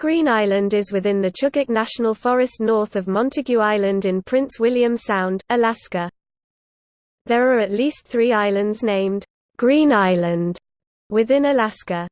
Green Island is within the Chugach National Forest north of Montague Island in Prince William Sound, Alaska. There are at least three islands named Green Island within Alaska.